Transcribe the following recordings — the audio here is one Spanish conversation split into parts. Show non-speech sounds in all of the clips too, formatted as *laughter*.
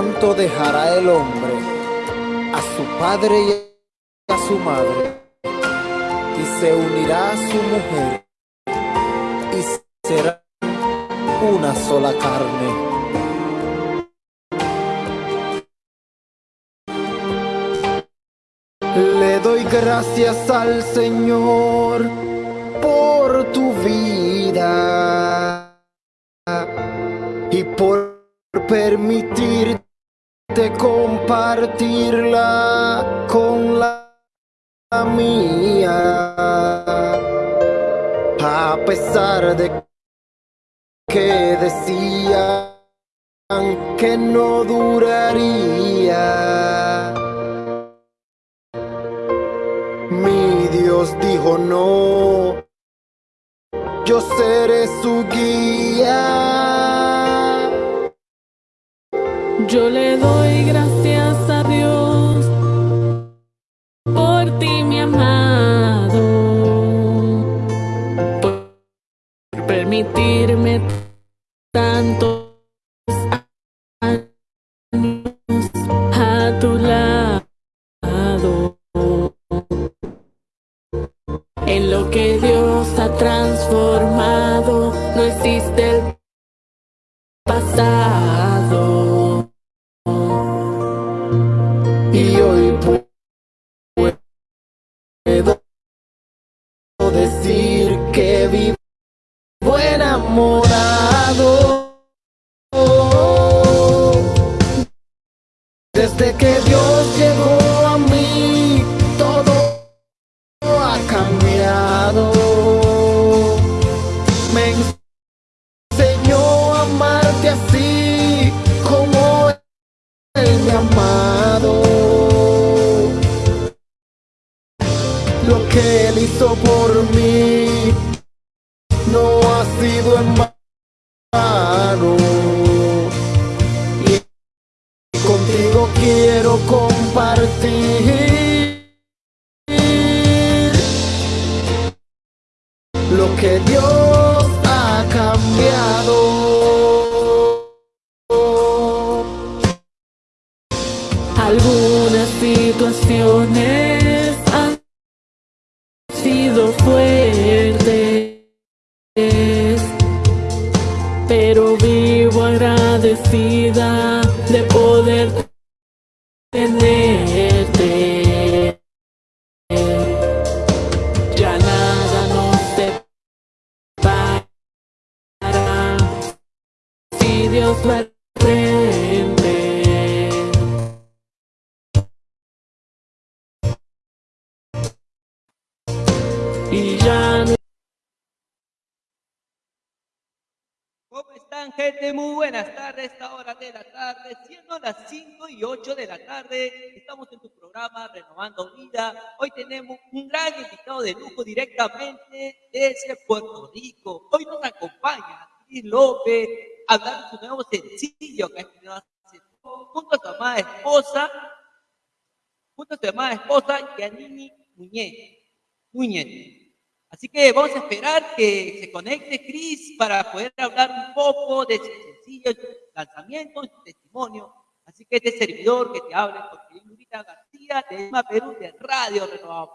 Tanto dejará el hombre a su padre y a su madre y se unirá a su mujer y será una sola carne. Le doy gracias al Señor por tu vida y por permitirte compartirla con la mía. A pesar de que decían que no duraría. Mi Dios dijo no, yo seré su guía. Yo le doy gracias a Dios por ti, mi amado, vivo enamorado. De poder tenerte. Gente? Muy buenas tardes. Esta hora de la tarde, siendo las 5 y 8 de la tarde, estamos en tu programa Renovando Vida. Hoy tenemos un gran invitado de lujo directamente desde Puerto Rico. Hoy nos acompaña Cris López a hablar de su nuevo sencillo que ha estrenado hace poco, junto a su amada esposa, junto a su amada esposa, Yanini Muñez. Muñez. Así que vamos a esperar que se conecte Cris para poder hablar un poco de su sencillo lanzamiento, su testimonio. Así que este servidor que te habla, Jorge Lurita García, de Lima, Perú, de Radio Renovado.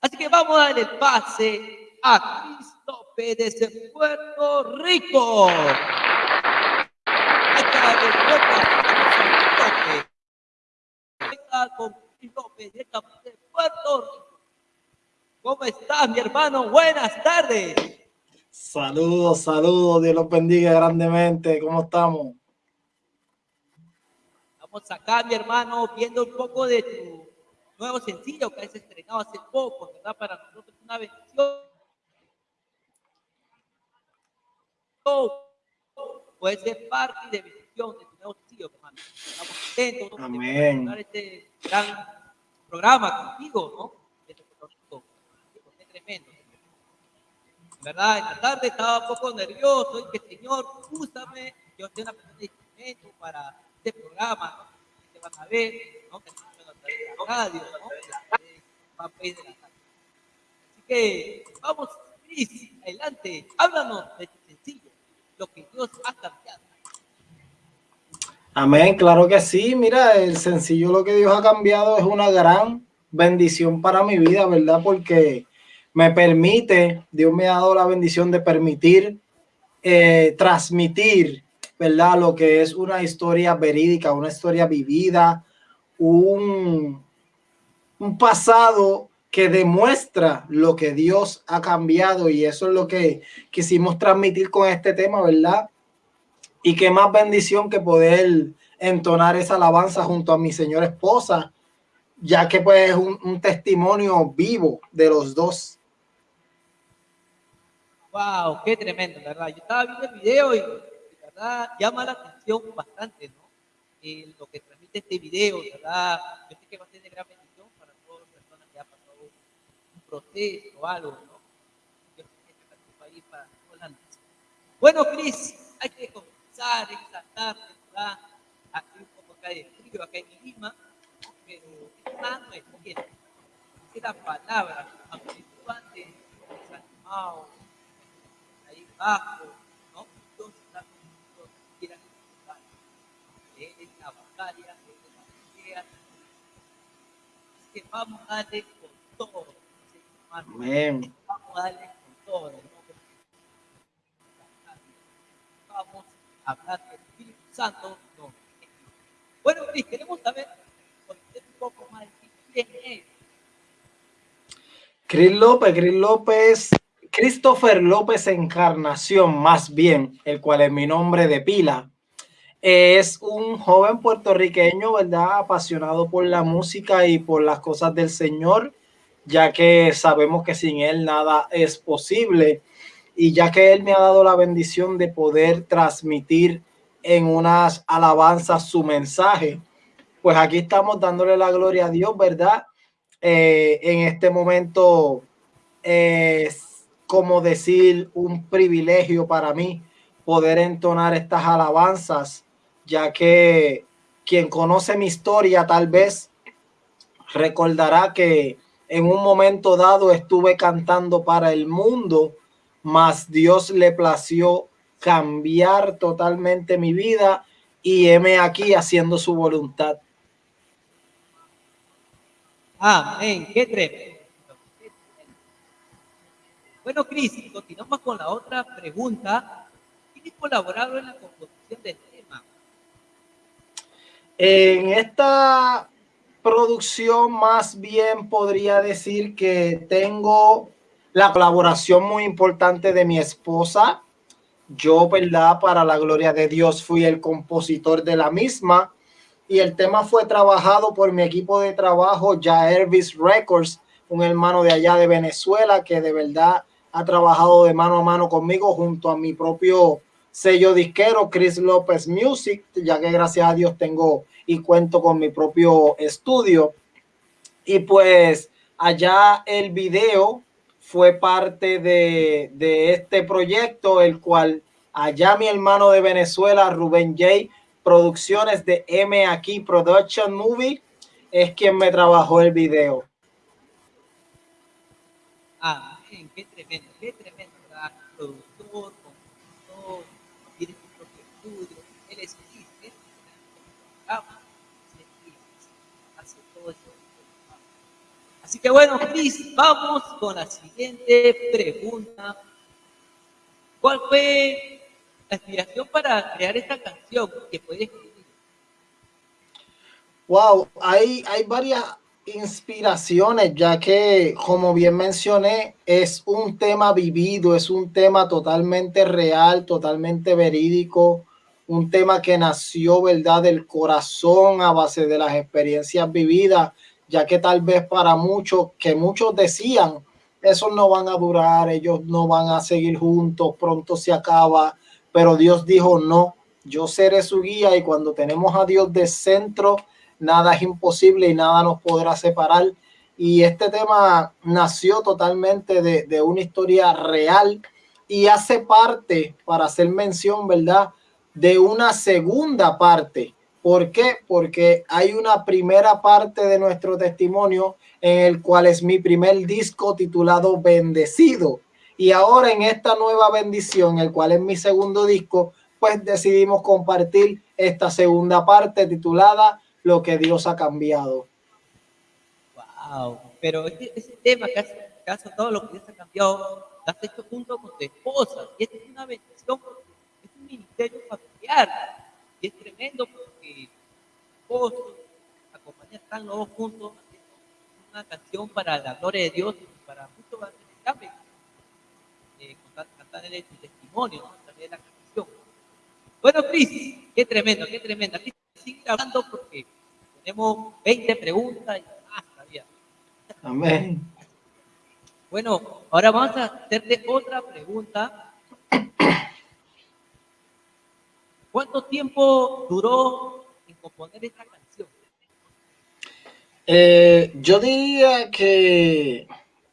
Así que vamos a darle el pase a Cris López Puerto Rico. Con Cris López de Puerto Rico. ¿Cómo estás, mi hermano? Buenas tardes. Saludos, saludos, Dios los bendiga grandemente. ¿Cómo estamos? Estamos acá, mi hermano, viendo un poco de tu nuevo sencillo que has estrenado hace poco, ¿verdad? Para nosotros es una bendición. Puede ser parte de bendición de tu nuevo sencillo, hermano. Estamos contentos de Amén. presentar este gran programa contigo, ¿no? Desde Puerto Rico. Qué tremendo. En verdad, en la tarde estaba un poco nervioso y que Señor, úsame, yo soy una persona de instrumento para este programa, ¿no? Que van a ver, ¿no? Que a la radio, ¿no? Fanpage de la radio. Así que vamos, Cris, adelante, háblanos de tu sencillo, lo que Dios ha cambiado. Amén, claro que sí. Mira, el sencillo lo que Dios ha cambiado es una gran bendición para mi vida, ¿verdad? Porque me permite, Dios me ha dado la bendición de permitir eh, transmitir, ¿verdad? Lo que es una historia verídica, una historia vivida, un, pasado que demuestra lo que Dios ha cambiado y eso es lo que quisimos transmitir con este tema, ¿verdad? Y qué más bendición que poder entonar esa alabanza junto a mi señora esposa, ya que pues es un testimonio vivo de los dos. Wow, qué tremendo, ¿verdad? Yo estaba viendo el video y verdad llama la atención bastante, ¿no? Eh, lo que transmite este video, ¿verdad? Yo sé que va a ser de gran bendición para todas las personas que han pasado un proceso o algo, ¿no? Yo sé que este país para todas las Bueno, Cris, hay que comenzar tarde, ¿verdad? Aquí un poco acá de frío, acá en Lima, pero esta no es bien. Es la palabra, aunque tú antes desanimado, ahí abajo, ¿no? Entonces está con quieran. Él es la batalla, él es la pelea. Así que vamos a darle con todo. Amén. Vamos a darle con todo. ¿no? Vamos a hablar del Espíritu Santo. No. Bueno, Cris, queremos saber conocer un poco más de quién es. Cris López, Cris López, Christopher López Encarnación, más bien, el cual es mi nombre de pila. Es un joven puertorriqueño, ¿verdad? Apasionado por la música y por las cosas del Señor, ya que sabemos que sin Él nada es posible. Y ya que Él me ha dado la bendición de poder transmitir en unas alabanzas su mensaje, pues aquí estamos dándole la gloria a Dios, ¿verdad? Eh, en este momento es como decir un privilegio para mí poder entonar estas alabanzas, ya que quien conoce mi historia tal vez recordará que en un momento dado estuve cantando para el mundo, mas Dios le plació cambiar totalmente mi vida y heme aquí haciendo su voluntad. Amén, qué tremendo. Bueno, Cris, continuamos con la otra pregunta. ¿Quién ha colaborado en la composición del tema? En esta producción más bien podría decir que tengo la colaboración muy importante de mi esposa. Yo, ¿verdad? Para la gloria de Dios fui el compositor de la misma y el tema fue trabajado por mi equipo de trabajo, ya Elvis Records, un hermano de allá de Venezuela que de verdad ha trabajado de mano a mano conmigo junto a mi propio sello disquero, Chris López Music, ya que gracias a Dios tengo y cuento con mi propio estudio. Y pues allá el video fue parte de, este proyecto, el cual allá mi hermano de Venezuela, Rubén J. Producciones de M aquí Production Movie, es quien me trabajó el video. Qué tremendo, ¿verdad? Productor, compositor, tiene su propio estudio, él es feliz, él programa, hace todo eso. Así que bueno, Cris, vamos con la siguiente pregunta. ¿Cuál fue la inspiración para crear esta canción que puedes escribir? Wow, hay, hay varias inspiraciones, ya que, como bien mencioné, es un tema vivido, es un tema totalmente real, totalmente verídico, un tema que nació, ¿verdad?, del corazón a base de las experiencias vividas, ya que tal vez para muchos, que muchos decían, esos no van a durar, ellos no van a seguir juntos, pronto se acaba, pero Dios dijo, no, yo seré su guía y cuando tenemos a Dios de centro, nada es imposible y nada nos podrá separar. Y este tema nació totalmente de, de una historia real y hace parte, para hacer mención, ¿verdad? De una segunda parte. ¿Por qué? Porque hay una primera parte de nuestro testimonio en el cual es mi primer disco titulado Bendecido. Y ahora en esta nueva bendición, el cual es mi segundo disco, pues decidimos compartir esta segunda parte titulada Lo que Dios ha cambiado. Wow, pero este, ese tema que hace caso todo lo que Dios ha cambiado, lo has hecho junto con tu esposa. Y esta es una bendición, es un ministerio familiar. Y es tremendo porque esposos, acompañan, están los dos juntos haciendo una canción para la gloria de Dios y para muchos van a tener eh, cantar su testimonio, ¿no? la canción. Bueno, Cris, qué tremendo, qué tremendo. Aquí sigue hablando porque tenemos 20 preguntas y más todavía. Amén. Bueno, ahora vamos a hacerte otra pregunta. ¿Cuánto tiempo duró Eh, yo diría que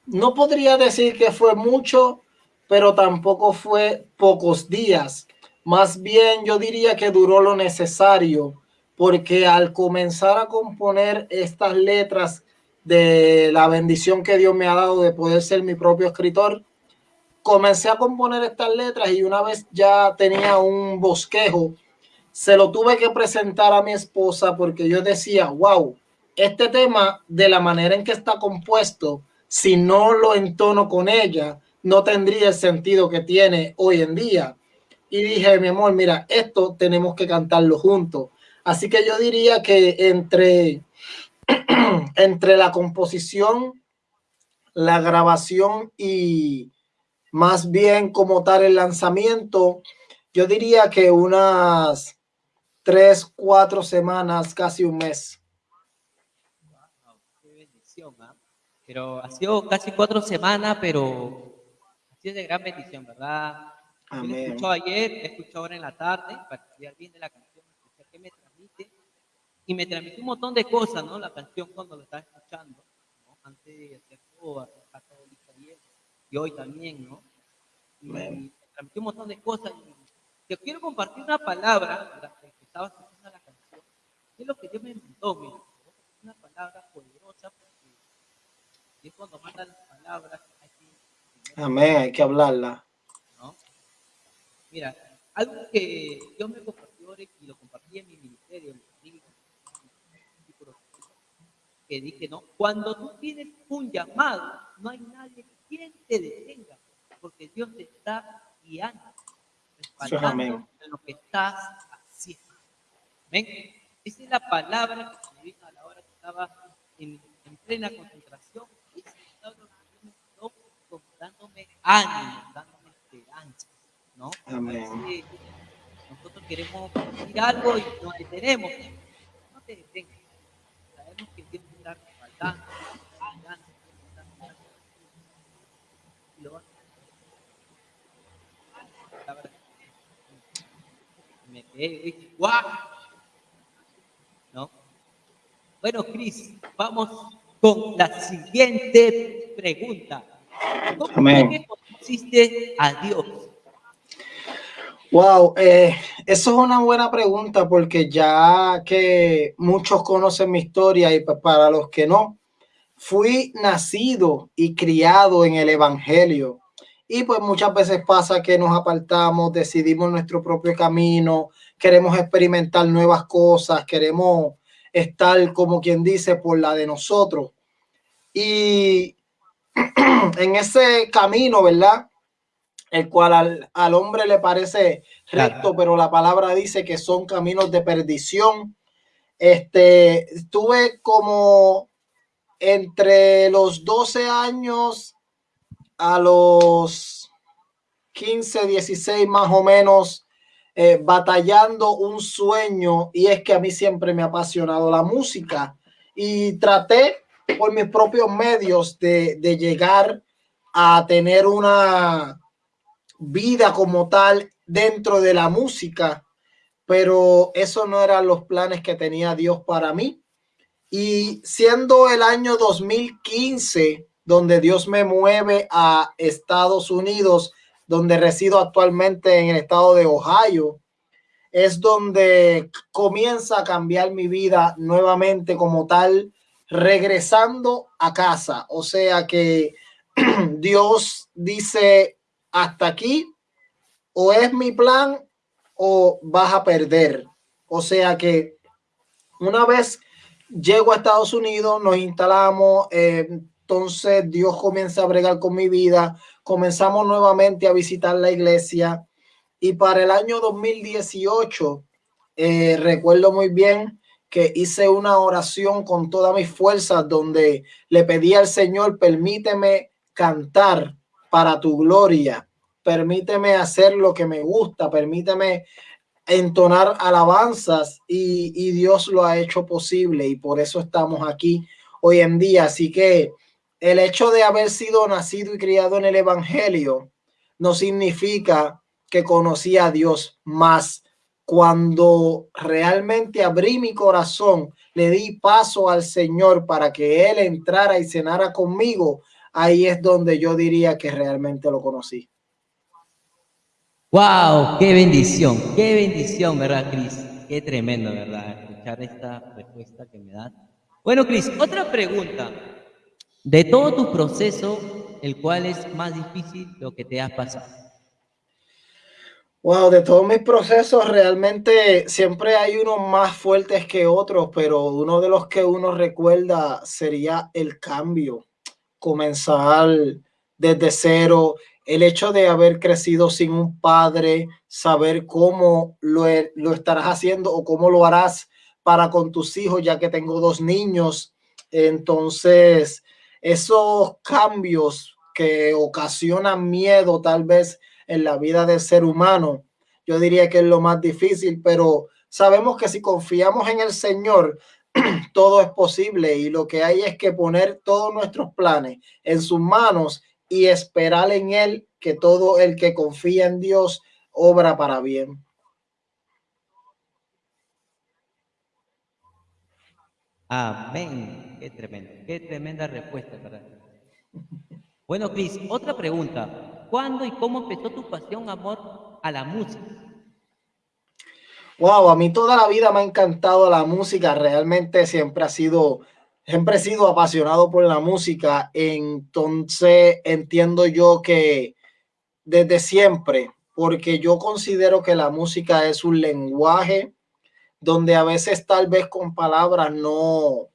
no podría decir que fue mucho, pero tampoco fue pocos días. Más bien yo diría que duró lo necesario, porque al comenzar a componer estas letras de la bendición que Dios me ha dado de poder ser mi propio escritor, comencé a componer estas letras y una vez ya tenía un bosquejo, se lo tuve que presentar a mi esposa porque yo decía, wow, este tema de la manera en que está compuesto, si no lo entono con ella, no tendría el sentido que tiene hoy en día. Y dije, mi amor, mira, esto tenemos que cantarlo juntos. Así que yo diría que entre *clears throat* entre la composición, la grabación y más bien como tal el lanzamiento, yo diría que unas tres, cuatro semanas, casi un mes. qué bendición, ¿ah? Pero ha sido casi cuatro semanas, pero ha sido de gran bendición, ¿verdad? Amén. Ayer, he escuchado ahora en la tarde, para estudiar bien de la canción, que me transmite y me transmitió un montón de cosas, ¿no? La canción cuando lo estaba escuchando, ¿no? Antes de hacer todo, hacer católica y, y hoy también, ¿no? Y me transmitió un montón de cosas. Y te quiero compartir una palabra que estaba escuchando la canción, es lo que Dios me inventó, mira. Una palabra poderosa porque es cuando manda las palabras. Hay que, Amén, hay que hablarla. ¿no? Mira, algo que Dios me compartió y lo compartí en mi ministerio, que dije, no, cuando tú tienes un llamado, no hay nadie quien te detenga, porque Dios te está guiando, respaldando en lo que estás. ¿Ven? Esa es la palabra que me vino a la hora que estaba en, plena concentración. Y esa palabra me quedó dándome ánimo, dándome esperanza. ¿no? Nosotros queremos decir algo y nos detenemos. No te detengas. Sabemos que Dios me quedé, ¿No? Bueno, Cris, vamos con la siguiente pregunta. ¿Cómo conociste a Dios? Wow, eh, eso es una buena pregunta porque ya que muchos conocen mi historia y para los que no, fui nacido y criado en el Evangelio. Y pues muchas veces pasa que nos apartamos, decidimos nuestro propio camino, queremos experimentar nuevas cosas, queremos estar como quien dice por la de nosotros. Y *clears throat* en ese camino, ¿verdad? el cual al, hombre le parece recto, pero la palabra dice que son caminos de perdición. Este, tuve como entre los 12 años a los 15, 16 más o menos, eh, batallando un sueño y es que a mí siempre me ha apasionado la música y traté por mis propios medios de, de llegar a tener una, vida como tal dentro de la música, pero eso no eran los planes que tenía Dios para mí. Y siendo el año 2015, donde Dios me mueve a Estados Unidos, donde resido actualmente en el estado de Ohio, es donde comienza a cambiar mi vida nuevamente como tal, regresando a casa. O sea que *clears throat* Dios dice, hasta aquí o es mi plan o vas a perder. O sea que una vez llego a Estados Unidos, nos instalamos, eh, entonces Dios comienza a bregar con mi vida, comenzamos nuevamente a visitar la iglesia. Y para el año 2018, eh, recuerdo muy bien que hice una oración con todas mis fuerzas donde le pedí al Señor, permíteme cantar para tu gloria, permíteme hacer lo que me gusta, permíteme entonar alabanzas y, y, Dios lo ha hecho posible y por eso estamos aquí hoy en día. Así que el hecho de haber sido nacido y criado en el Evangelio no significa que conocí a Dios más. Cuando realmente abrí mi corazón, le di paso al Señor para que Él entrara y cenara conmigo, ahí es donde yo diría que realmente lo conocí. ¡Wow! ¡Qué bendición! ¡Qué bendición, verdad, Cris! ¡Qué tremendo, verdad! Escuchar esta respuesta que me das. Bueno, Cris, otra pregunta. De todo tu proceso, ¿el cual es más difícil lo que te has pasado? Wow, de todos mis procesos realmente siempre hay unos más fuertes que otros, pero uno de los que uno recuerda sería el cambio, comenzar desde cero, el hecho de haber crecido sin un padre, saber cómo lo, lo estarás haciendo o cómo lo harás para con tus hijos, ya que tengo dos niños. Entonces, esos cambios que ocasionan miedo tal vez en la vida del ser humano. Yo diría que es lo más difícil, pero sabemos que si confiamos en el Señor, *clears throat* todo es posible y lo que hay es que poner todos nuestros planes en sus manos y esperar en Él que todo el que confía en Dios obra para bien. Amén. Qué tremendo, qué tremenda respuesta para *laughs* Bueno, Cris, otra pregunta. ¿Cuándo y cómo empezó tu pasión, amor, a la música? Wow, a mí toda la vida me ha encantado la música. Realmente siempre ha sido, siempre he sido apasionado por la música. Entonces entiendo yo que desde siempre, porque yo considero que la música es un lenguaje donde a veces tal vez con palabras no,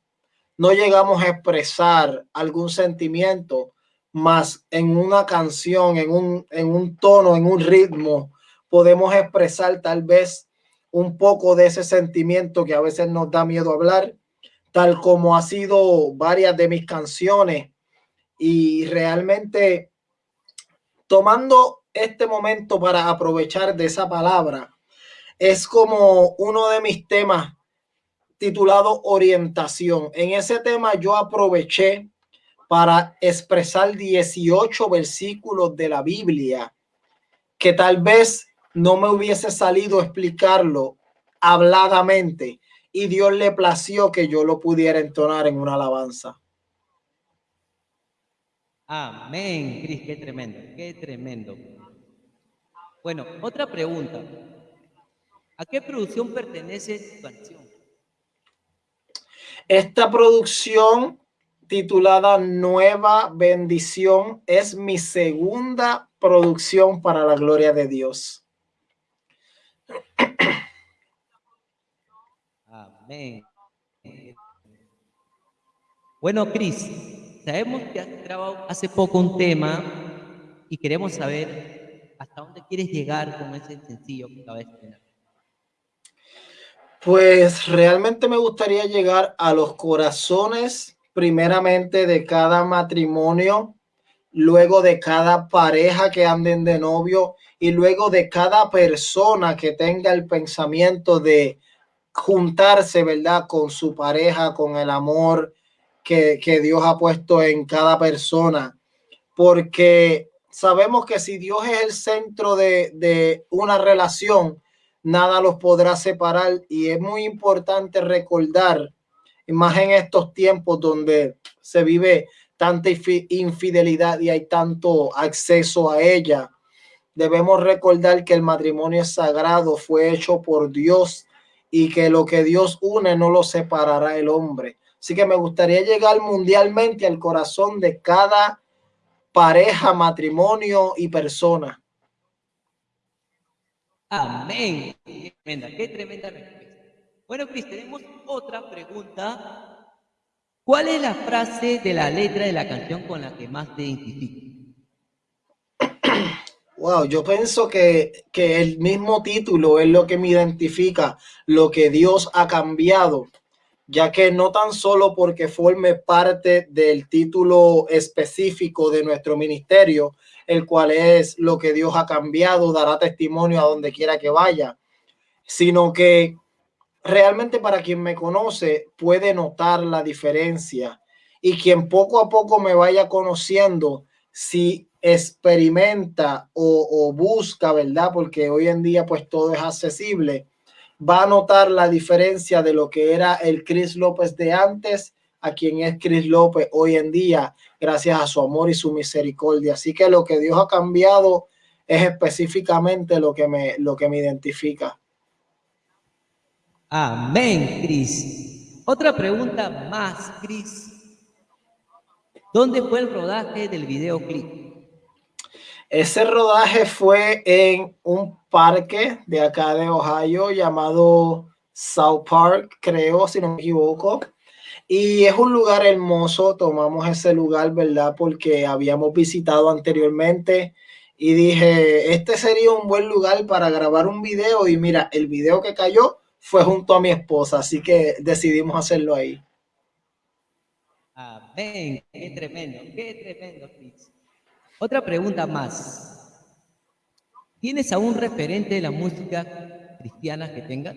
no llegamos a expresar algún sentimiento, más en una canción, en un, en un tono, en un ritmo, podemos expresar tal vez un poco de ese sentimiento que a veces nos da miedo hablar, tal como ha sido varias de mis canciones. Y realmente tomando este momento para aprovechar de esa palabra, es como uno de mis temas titulado orientación. En ese tema yo aproveché para expresar 18 versículos de la Biblia que tal vez no me hubiese salido explicarlo habladamente y Dios le plació que yo lo pudiera entonar en una alabanza. Amén, Cris, qué tremendo, qué tremendo. Bueno, otra pregunta. ¿A qué producción pertenece tu canción? Esta producción titulada Nueva Bendición. Es mi segunda producción para la gloria de Dios. Amén. Bueno, Cris, sabemos que has grabado hace poco un tema y queremos saber hasta dónde quieres llegar con ese sencillo que acabas de Pues realmente me gustaría llegar a los corazones primeramente de cada matrimonio, luego de cada pareja que anden de novio y luego de cada persona que tenga el pensamiento de juntarse, ¿verdad? Con su pareja, con el amor que, que Dios ha puesto en cada persona. Porque sabemos que si Dios es el centro de, de una relación, nada los podrá separar y es muy importante recordar más en estos tiempos donde se vive tanta infidelidad y hay tanto acceso a ella. Debemos recordar que el matrimonio sagrado, fue hecho por Dios y que lo que Dios une no lo separará el hombre. Así que me gustaría llegar mundialmente al corazón de cada pareja, matrimonio y persona. Amén. Qué tremenda, qué tremenda respuesta. Bueno, Cris, tenemos otra pregunta. ¿Cuál es la frase de la letra de la canción con la que más te identificas? *clears throat* Wow, yo pienso que, que el mismo título es lo que me identifica, lo que Dios ha cambiado, ya que no tan solo porque forme parte del título específico de nuestro ministerio, el cual es lo que Dios ha cambiado, dará testimonio a donde quiera que vaya, sino que realmente para quien me conoce puede notar la diferencia y quien poco a poco me vaya conociendo, si experimenta o, busca, ¿verdad? Porque hoy en día pues todo es accesible, va a notar la diferencia de lo que era el Chris López de antes a quien es Chris López hoy en día, gracias a su amor y su misericordia. Así que lo que Dios ha cambiado es específicamente lo que me, lo que me identifica. Amén, Cris. Otra pregunta más, Cris. ¿Dónde fue el rodaje del videoclip? Ese rodaje fue en un parque de acá de Ohio llamado South Park, creo, si no me equivoco. Y es un lugar hermoso, tomamos ese lugar, ¿verdad? Porque habíamos visitado anteriormente y dije, este sería un buen lugar para grabar un video y mira, el video que cayó fue junto a mi esposa, así que decidimos hacerlo ahí. Amén, qué tremendo, qué tremendo, otra pregunta más. ¿Tienes algún referente de la música cristiana que tengas?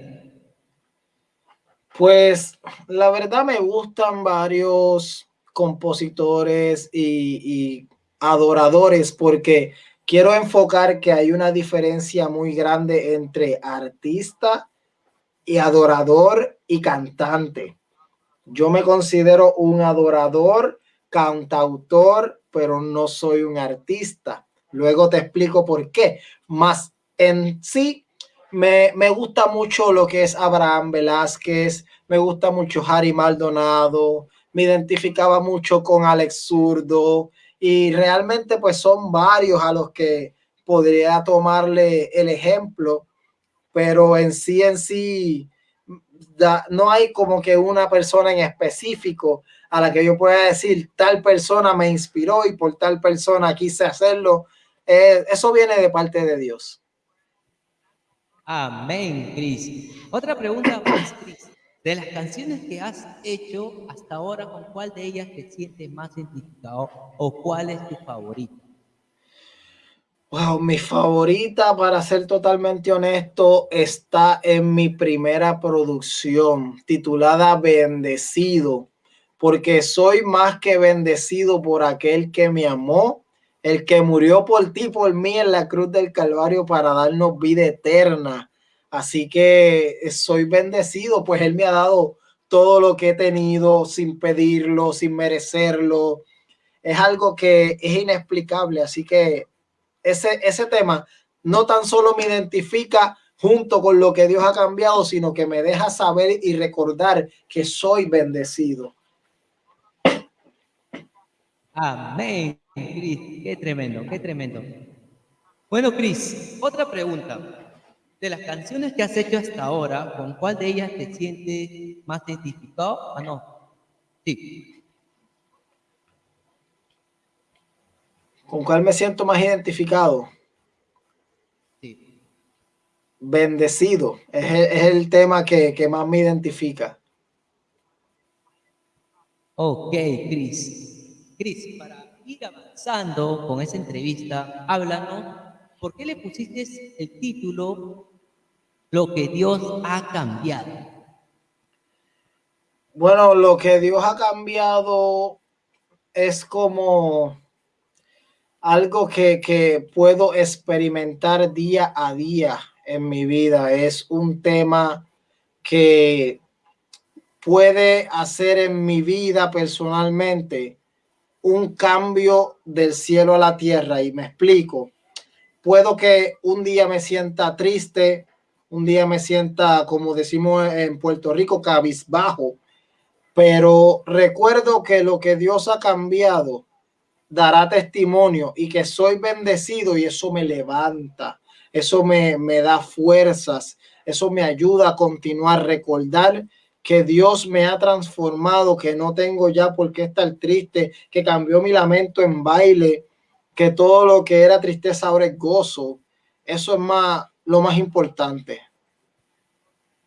Pues la verdad me gustan varios compositores y, adoradores porque quiero enfocar que hay una diferencia muy grande entre artista y adorador y cantante. Yo me considero un adorador, cantautor pero no soy un artista. Luego te explico por qué. Más en sí, me, gusta mucho lo que es Abraham Velázquez, me gusta mucho Harry Maldonado, me identificaba mucho con Alex Zurdo y realmente pues son varios a los que podría tomarle el ejemplo, pero en sí, en sí, no hay como que una persona en específico a la que yo pueda decir tal persona me inspiró y por tal persona quise hacerlo. Eh, eso viene de parte de Dios. Amén, Cris. Otra pregunta más, Cris. De las canciones que has hecho hasta ahora, ¿con cuál de ellas te sientes más identificado o cuál es tu favorita? Wow, mi favorita, para ser totalmente honesto, está en mi primera producción titulada Bendecido porque soy más que bendecido por aquel que me amó, el que murió por ti, por mí en la cruz del Calvario para darnos vida eterna. Así que soy bendecido, pues Él me ha dado todo lo que he tenido sin pedirlo, sin merecerlo. Es algo que es inexplicable. Así que ese, ese tema no tan solo me identifica junto con lo que Dios ha cambiado, sino que me deja saber y recordar que soy bendecido. Amén, Cris. Qué tremendo, qué tremendo. Bueno, Cris, otra pregunta. De las canciones que has hecho hasta ahora, ¿con cuál de ellas te sientes más identificado? Ah, no. Sí. ¿Con cuál me siento más identificado? Sí. Bendecido. Es el, tema que, que más me identifica. Ok, Cris. Cris, para ir avanzando con esa entrevista, háblanos, ¿por qué le pusiste el título Lo que Dios ha cambiado? Bueno, lo que Dios ha cambiado es como algo que, que puedo experimentar día a día en mi vida. Es un tema que puede hacer en mi vida personalmente un cambio del cielo a la tierra y me explico. Puedo que un día me sienta triste, un día me sienta, como decimos en Puerto Rico, cabizbajo, pero recuerdo que lo que Dios ha cambiado dará testimonio y que soy bendecido y eso me levanta, eso me, me da fuerzas, Eso me ayuda a continuar, recordar que Dios me ha transformado, que no tengo ya por qué estar triste, que cambió mi lamento en baile, que todo lo que era tristeza ahora es gozo. Eso es más lo más importante.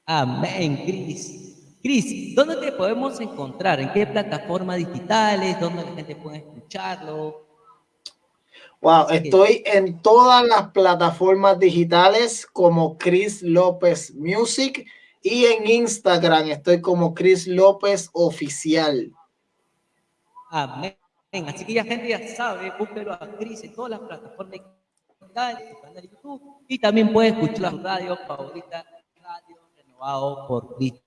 Amén, Cris. Cris, ¿dónde te podemos encontrar? ¿En qué plataformas digitales? ¿Dónde la gente puede escucharlo? Wow, estoy en todas las plataformas digitales como Chris López Music y en Instagram estoy como Chris López Oficial. Amén. Así que ya gente ya sabe, búsquelo a Chris en todas las plataformas digitales, su canal de YouTube y también puede escuchar la radio favorita, Radio Renovado por Cristo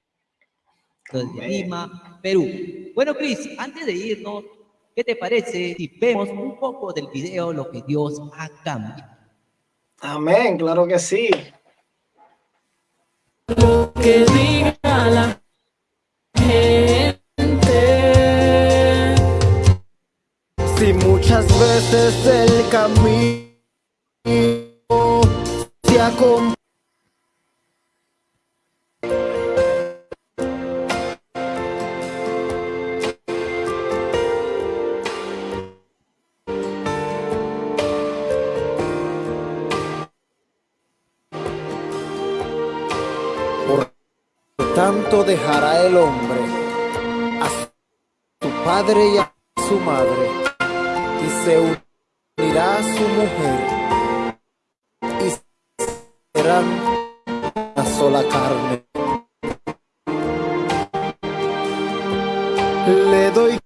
de Lima, Perú. Bueno, Chris, antes de irnos, ¿qué te parece si vemos un poco del video lo que Dios ha cambiado? Amén, claro que sí que diga la gente. Si muchas veces el camino se acompaña dejará el hombre a su padre y a su madre y se unirá a su mujer y serán una sola carne. Le doy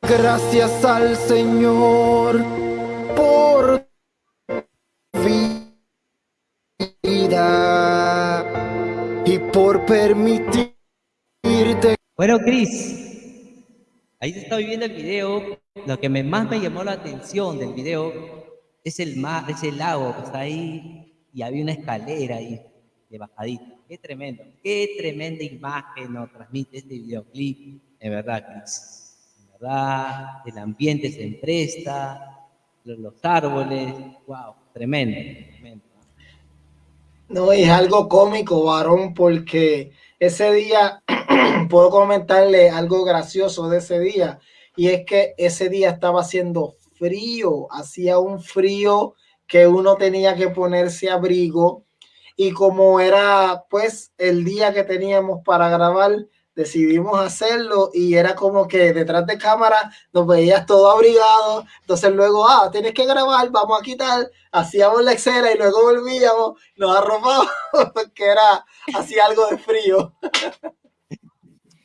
gracias al Señor por vida y por permitirte. Bueno, Cris, ahí se está viviendo el video. Lo que más me llamó la atención del video es el mar, es el lago que está ahí y había una escalera ahí de bajadita. Qué tremendo, qué tremenda imagen nos transmite este videoclip, en verdad, Cris. En verdad, el ambiente se empresta, los, los árboles, wow, tremendo, tremendo. No, es algo cómico, varón, porque ese día, puedo comentarle algo gracioso de ese día, y es que ese día estaba haciendo frío, hacía un frío que uno tenía que ponerse abrigo, y como era pues el día que teníamos para grabar, decidimos hacerlo y era como que detrás de cámara nos veías todo abrigado, entonces luego, ah, tienes que grabar, vamos a quitar, hacíamos la escena y luego volvíamos, nos arropábamos *laughs* porque era, hacía algo de frío. *laughs*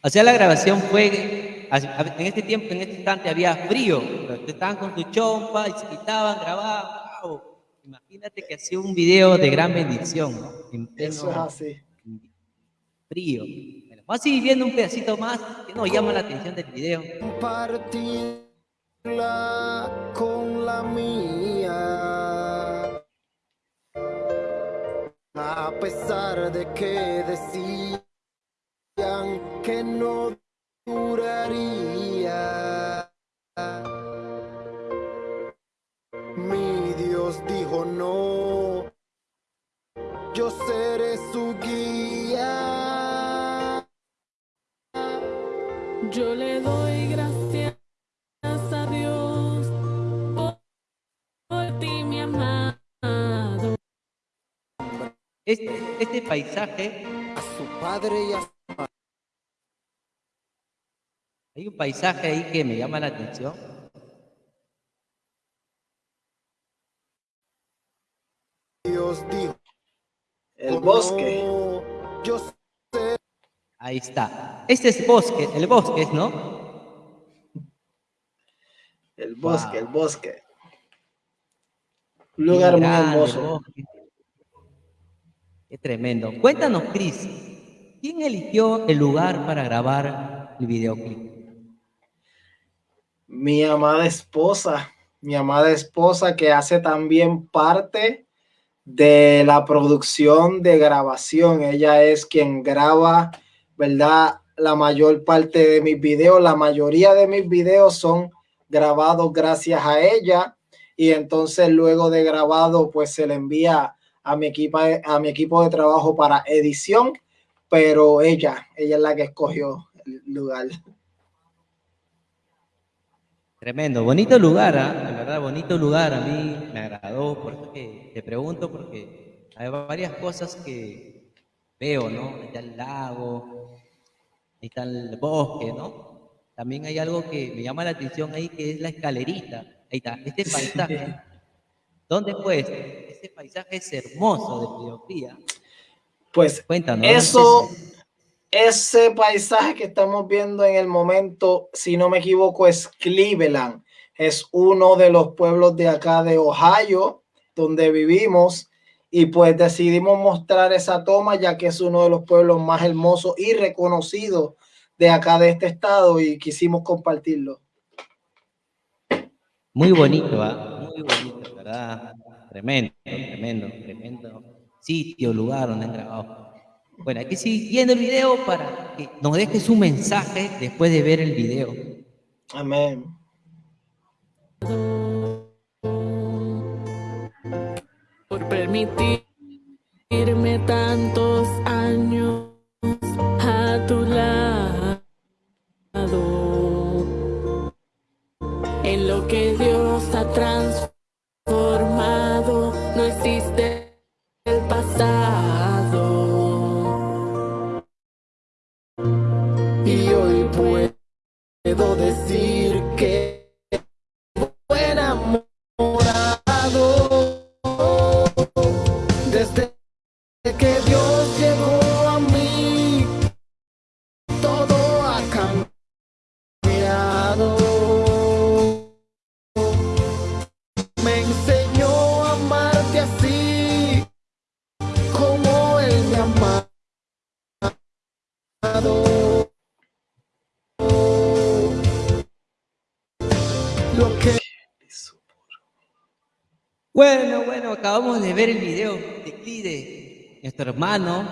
O sea, la grabación fue, en este tiempo, en este instante había frío, estaban con su chompa y se quitaban, grababan, wow. Imagínate que hacía un video de gran bendición, ¿no? Eso es así. Frío. Vamos a seguir viendo un pedacito más que nos llama la atención del video. Compartirla con la mía. A pesar de que decían que no duraría. Mi Dios dijo no. Yo seré su guía. Yo le doy gracias a Dios por, por ti, mi amado. Este, este paisaje, A su padre y a su madre. hay un paisaje ahí que me llama la atención. Dios dijo. El bosque. "No, yo Ahí está. Este es bosque, el bosque, ¿no? El bosque, el bosque. Un lugar muy Grande, hermoso. bosque. Qué tremendo. Cuéntanos, Cris, ¿quién eligió el lugar para grabar el videoclip? Mi amada esposa, mi amada esposa que hace también parte de la producción de grabación. Ella es quien graba, ¿verdad? La mayor parte de mis videos, la mayoría de mis videos son grabados gracias a ella y entonces luego de grabado pues se le envía a mi, equipo, a mi equipo de trabajo para edición, pero ella, ella es la que escogió el lugar. Tremendo, bonito lugar, ¿eh? verdad, bonito lugar, a mí me agradó, por eso que te pregunto, porque hay varias cosas que veo, ¿no? Está el lago, está el bosque, ¿no? También hay algo que me llama la atención ahí, que es la escalerita. Ahí está, este paisaje. ¿Dónde fue este? Este paisaje es hermoso de Mediocría. Pues Cuéntanos, eso, ese paisaje que estamos viendo en el momento, si no me equivoco, es Cleveland. Es uno de los pueblos de acá de Ohio, donde vivimos. Y pues decidimos mostrar esa toma, ya que es uno de los pueblos más hermosos y reconocidos de acá de este estado y quisimos compartirlo. Muy bonito, ¿ah? muy bonito, ¿verdad? Tremendo, tremendo, tremendo sitio, lugar donde han grabado. Bueno, seguir viendo el video para que nos dejes un mensaje después de ver el video. Amén. Por permitirme tantos años a tu lado. En lo que Dios ha transformado, no existe el pasado. Acabamos de ver el video de Clide, nuestro hermano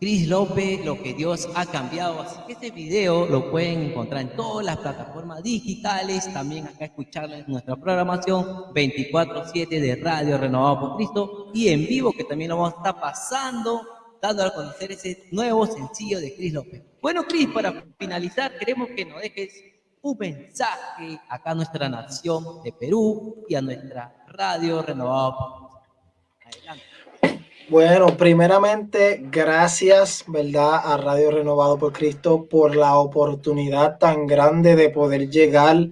Cris López, lo que Dios ha cambiado. Así que este video lo pueden encontrar en todas las plataformas digitales, también acá escucharlo nuestra programación 24-7 de Radio Renovado por Cristo y en vivo que también lo vamos a estar pasando, dando a conocer ese nuevo sencillo de Cris López. Bueno, Cris, para finalizar, queremos que nos dejes un mensaje acá a nuestra nación de Perú y a nuestra radio renovado. Bueno, primeramente, gracias, ¿verdad? A Radio Renovado por Cristo por la oportunidad tan grande de poder llegar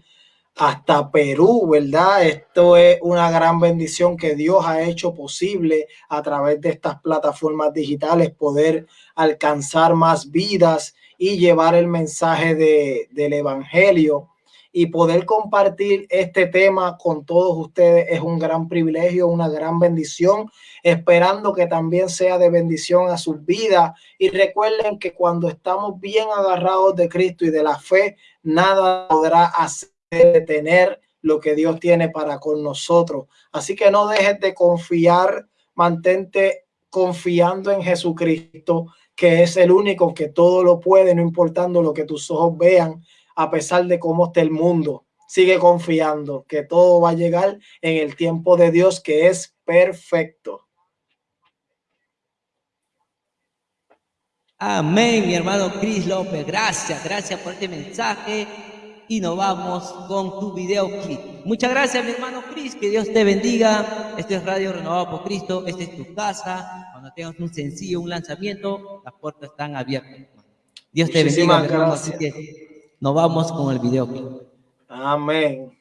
hasta Perú, ¿verdad? Esto es una gran bendición que Dios ha hecho posible a través de estas plataformas digitales, poder alcanzar más vidas y llevar el mensaje de, del Evangelio y poder compartir este tema con todos ustedes es un gran privilegio, una gran bendición, esperando que también sea de bendición a sus vidas. Y recuerden que cuando estamos bien agarrados de Cristo y de la fe, nada podrá hacer detener lo que Dios tiene para con nosotros. Así que no dejes de confiar, mantente confiando en Jesucristo, que es el único que todo lo puede, no importando lo que tus ojos vean, a pesar de cómo esté el mundo. Sigue confiando que todo va a llegar en el tiempo de Dios, que es perfecto. Amén, mi hermano Cris López. Gracias, gracias por este mensaje. Y nos vamos con tu video clip. Muchas gracias, mi hermano Cris. Que Dios te bendiga. Este es Radio Renovado por Cristo. Esta es tu casa cuando tengas un sencillo, un lanzamiento, las puertas están abiertas. Dios te bendiga, Así que nos vamos con el video. Amén.